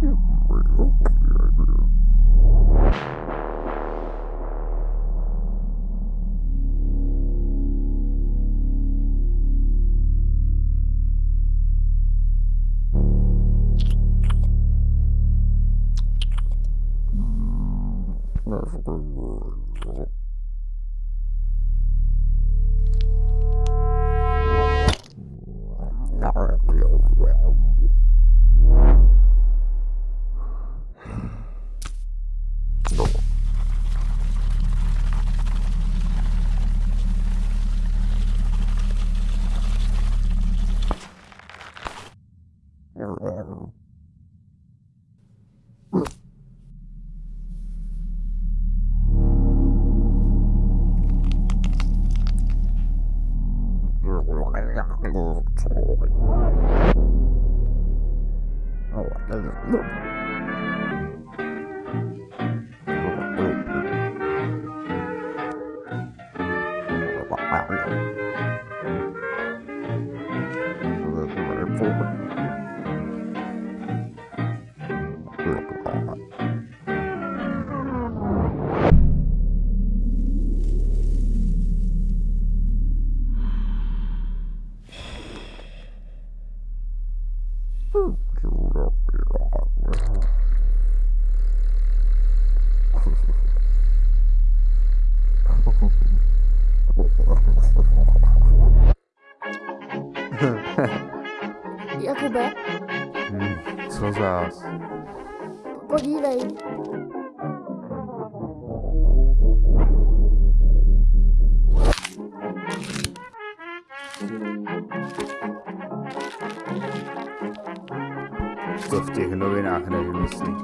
That's a good word. Wow. Jakube, Hm, co zás? podívej. To v těch novinách nevymyslí.